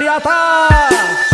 dari